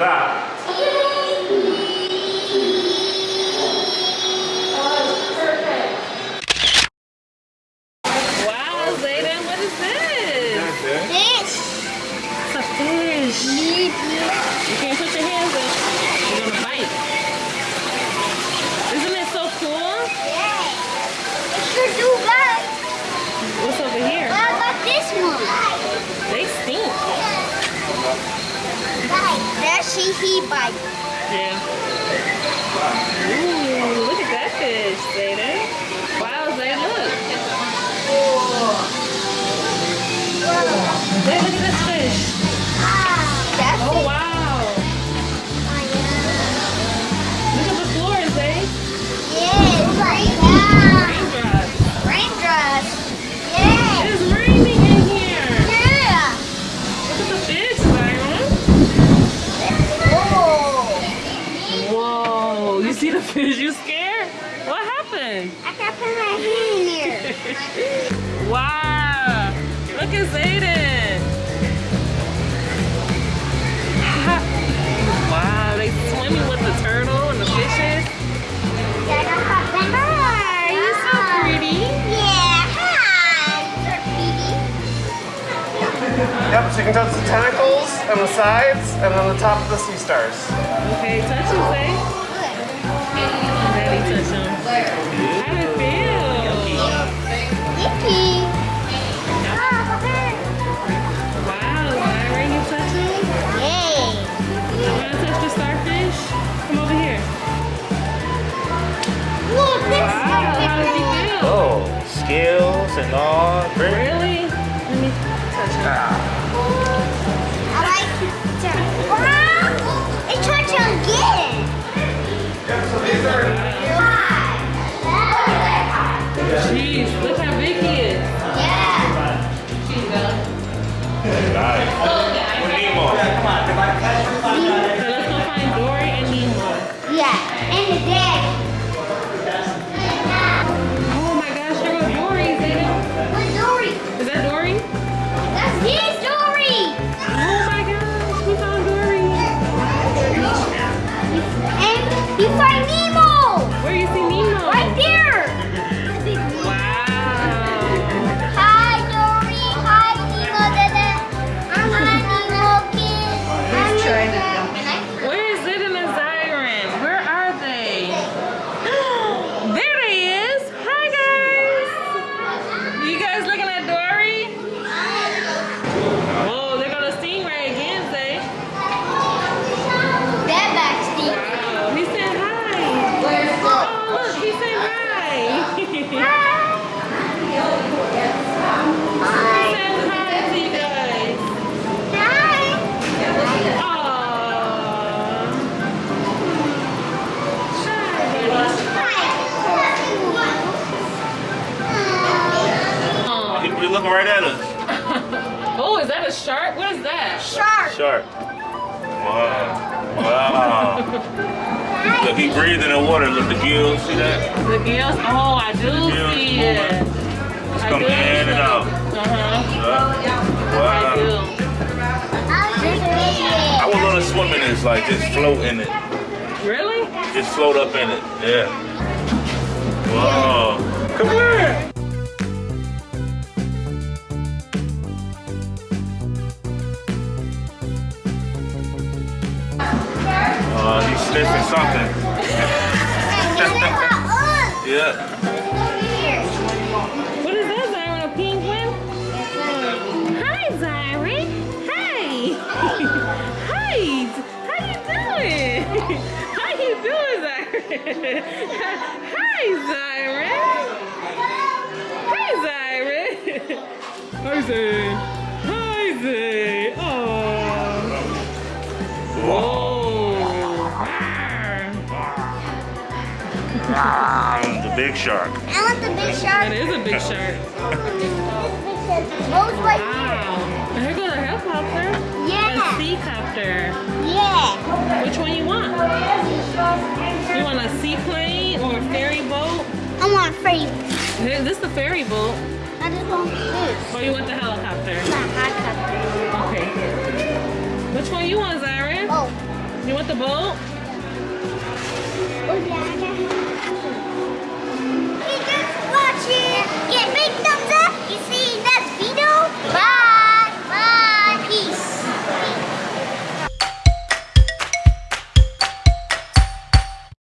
You can't put your hand Yeah. Ooh, look at that fish, Zayden. Whoa, you see the fish? You scared? What happened? I can put my hand in here. Wow! Look at Zayden! wow, they swimming with the turtle and the fishes. Hi, you're so pretty. Yeah, hi. You're Yep, so you can touch the tentacles and the sides and then the top of the sea stars. Okay, touch him, Zay. And all. Great. Really? Let me touch him. Ah. I like to. Wow. It's trying to get it. Jeez, look how big he is. Yeah. Nice. Oh, Oh, is that a shark? What is that? Shark. Shark. Wow. Wow. Look, he breathing in water. Look, the gills. See that? The gills? Oh, I do gills see moving. it. It's coming in and out. Uh-huh. Uh, I wow. do. I would want to swim in this, like just float in it. Really? Just float up in it. Yeah. Whoa. Come here. He's something. Yeah. What is that, Zyron? A penguin? Hi, Zyron. Hey. Hi. How you doing? How you doing, Zyron? Hi, Zyron. Hi, Zyron. Hi, Zay. Hi, Zay. Big shark. I want the big shark. is a big shark. Those right Wow. Here goes a helicopter. Yeah. A seacopter. Yeah. Which one you want? You want a seaplane or a ferry boat? I want free. Here, This is the ferry boat. I just want this. Or you want the helicopter? Not helicopter. Okay. Which one you want, Zyron? Oh. You want the boat? Oh, yeah.